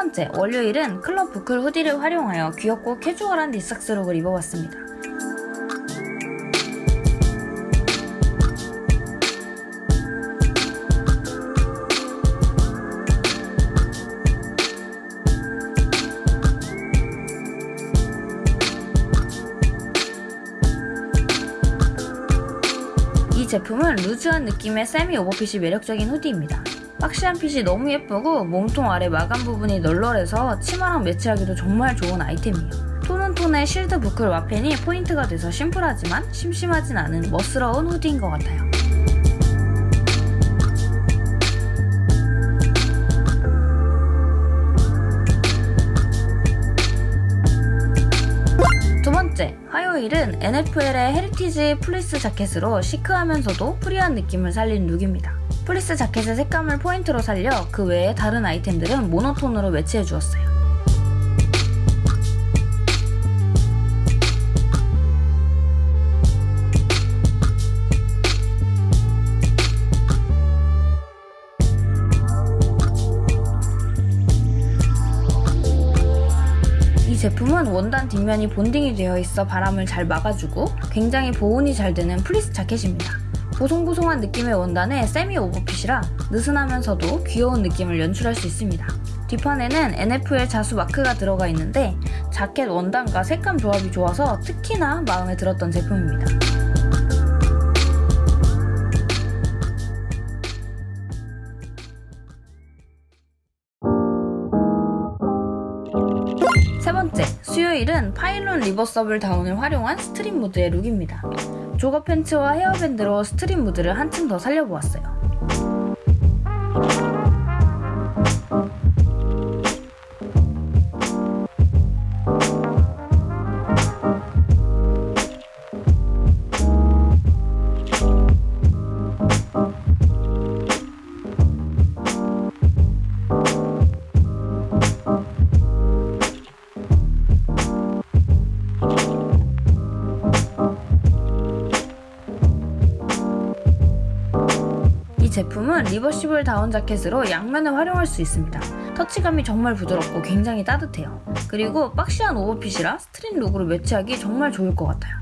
번째, 월요일은 클럽 boucle hoodie를 활용하여 귀엽고 캐주얼한 knee socks look을 입어봤습니다. 이 제품은 loose한 느낌의 세미 오버핏이 매력적인 hoodie입니다. boxy한 fit이 너무 예쁘고 몸통 아래 마감 부분이 널널해서 치마랑 매치하기도 정말 좋은 아이템이에요. tone on tone의 shield boucle 와펜이 포인트가 돼서 심플하지만 심심하진 않은 멋스러운 hoodie인 것 같아요. 두 번째, 화요일은 NFL의 heritage fleece 자켓으로 chic하면서도 free한 느낌을 살린 look입니다. 플리스 자켓의 색감을 포인트로 살려 그 외에 다른 아이템들은 monotone으로 매치해 주었어요. 이 제품은 원단 뒷면이 bonding이 되어 있어 바람을 잘 막아주고 굉장히 보온이 잘 되는 플리스 자켓입니다. 보송보송한 느낌의 원단에 세미 오버핏이라 느슨하면서도 귀여운 느낌을 연출할 수 있습니다. 뒷판에는 NFL 자수 마크가 들어가 있는데 자켓 원단과 색감 조합이 좋아서 특히나 마음에 들었던 제품입니다. 세 번째, 수요일은 파일론 reversible down을 활용한 street 무드의 look입니다. jogger pants와 헤어밴드로 street 무드를 한층 더 살려보았어요. 이 제품은 reversible down 자켓으로 양면을 활용할 수 있습니다. 터치감이 정말 부드럽고 굉장히 따뜻해요. 그리고 boxy한 overfit이라 street look으로 매치하기 정말 좋을 것 같아요.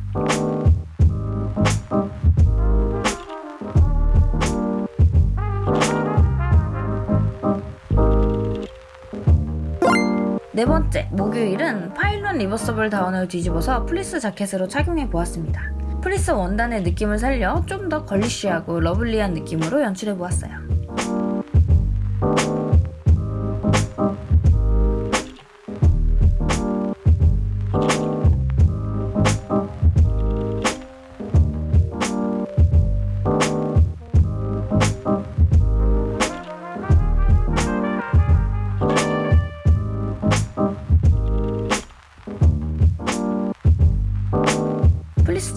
네 번째, 목요일은 파일론 reversible down을 뒤집어서 플리스 자켓으로 착용해 보았습니다. 플리스 원단의 느낌을 살려 좀 더 girlish하고 lovely한 느낌으로 연출해 보았어요.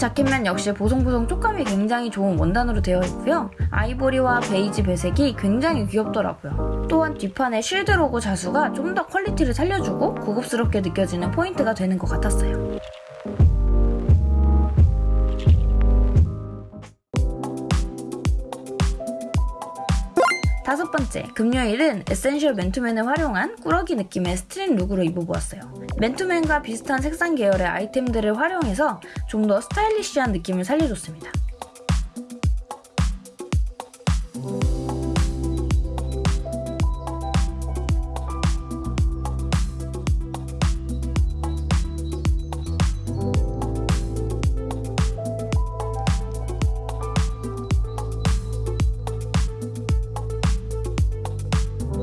자켓면 역시 보송보송 촉감이 굉장히 좋은 원단으로 되어 있고요. 아이보리와 베이지 배색이 굉장히 귀엽더라고요. 또한 뒷판의 shield 로고 자수가 좀 더 quality를 살려주고 고급스럽게 느껴지는 포인트가 되는 것 같았어요. 다섯 번째, 금요일은 essential 맨투맨을 활용한 꾸러기 느낌의 street look으로 입어보았어요. 맨투맨과 비슷한 색상 계열의 아이템들을 활용해서 좀 더 스타일리시한 느낌을 살려줬습니다.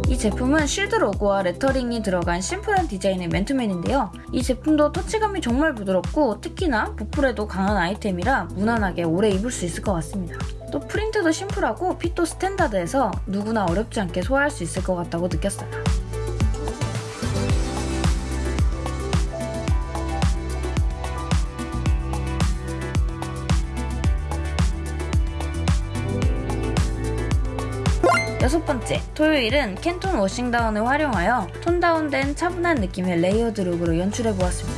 이 제품은 shield 로고와 lettering이 들어간 심플한 디자인의 맨투맨인데요. 이 제품도 터치감이 정말 부드럽고 특히나 보풀에도 강한 아이템이라 무난하게 오래 입을 수 있을 것 같습니다. 또 프린트도 심플하고 fit도 standard해서 누구나 어렵지 않게 소화할 수 있을 것 같다고 느꼈어요. 여섯 번째, 토요일은 캔톤 워싱다운을 활용하여 톤 다운된 차분한 느낌의 레이어드 룩으로 연출해보았습니다.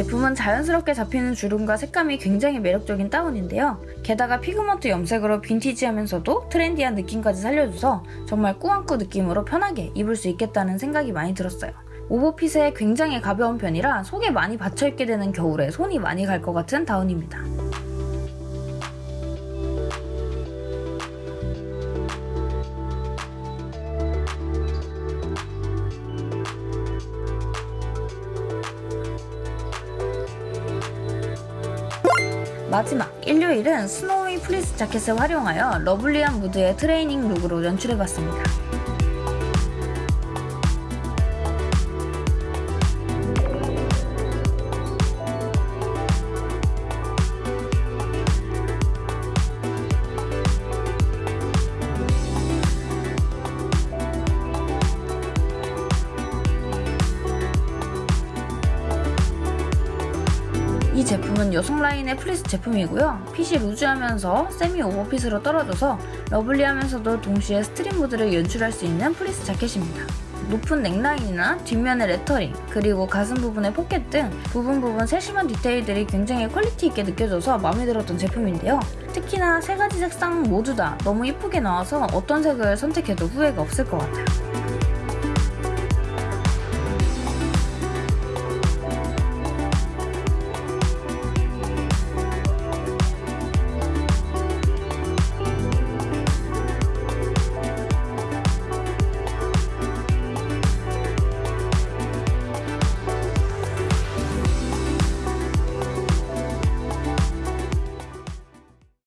제품은 자연스럽게 잡히는 주름과 색감이 굉장히 매력적인 다운인데요. 게다가 pigment 염색으로 빈티지하면서도 트렌디한 느낌까지 살려줘서 정말 꾸안꾸 느낌으로 편하게 입을 수 있겠다는 생각이 많이 들었어요. 오버핏에 굉장히 가벼운 편이라 속에 많이 받쳐입게 되는 겨울에 손이 많이 갈 것 같은 다운입니다. 마지막 일요일은 스노위 플리스 자켓을 활용하여 lovely한 무드의 트레이닝 룩으로 연출해봤습니다. 이 제품은 여성 라인의 플리스 제품이고요. 핏이 루즈하면서 세미 오버핏으로 떨어져서 lovely하면서도 동시에 스트릿 무드를 연출할 수 있는 플리스 자켓입니다. 높은 넥라인이나 뒷면의 레터링, 그리고 가슴 부분의 포켓 등 부분 부분 세심한 디테일들이 굉장히 퀄리티 있게 느껴져서 마음에 들었던 제품인데요. 특히나 세 가지 색상 모두 다 너무 이쁘게 나와서 어떤 색을 선택해도 후회가 없을 것 같아요.